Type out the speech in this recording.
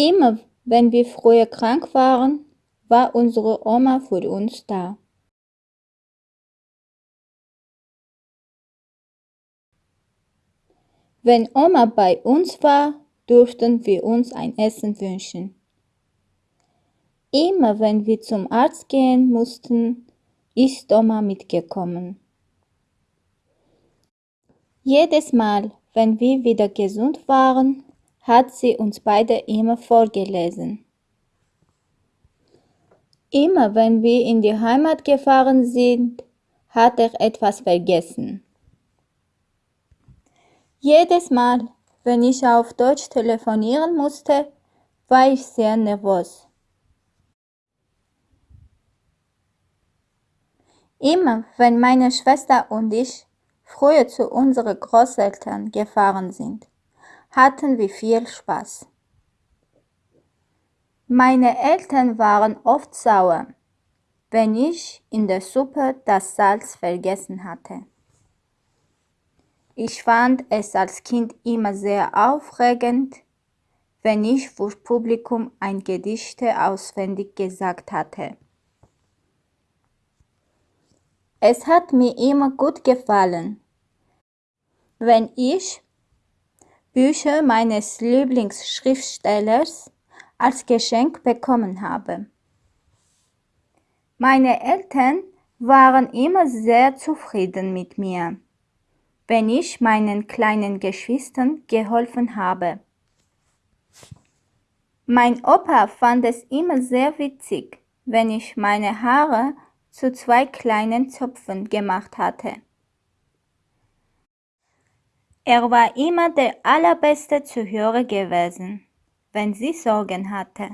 Immer wenn wir früher krank waren, war unsere Oma für uns da. Wenn Oma bei uns war, durften wir uns ein Essen wünschen. Immer wenn wir zum Arzt gehen mussten, ist Oma mitgekommen. Jedes Mal, wenn wir wieder gesund waren, hat sie uns beide immer vorgelesen. Immer wenn wir in die Heimat gefahren sind, hat er etwas vergessen. Jedes Mal, wenn ich auf Deutsch telefonieren musste, war ich sehr nervös. Immer wenn meine Schwester und ich früher zu unseren Großeltern gefahren sind, hatten wir viel Spaß. Meine Eltern waren oft sauer, wenn ich in der Suppe das Salz vergessen hatte. Ich fand es als Kind immer sehr aufregend, wenn ich für Publikum ein Gedichte auswendig gesagt hatte. Es hat mir immer gut gefallen, wenn ich Bücher meines Lieblingsschriftstellers als Geschenk bekommen habe. Meine Eltern waren immer sehr zufrieden mit mir, wenn ich meinen kleinen Geschwistern geholfen habe. Mein Opa fand es immer sehr witzig, wenn ich meine Haare zu zwei kleinen Zöpfen gemacht hatte. Er war immer der allerbeste Zuhörer gewesen wenn sie Sorgen hatte.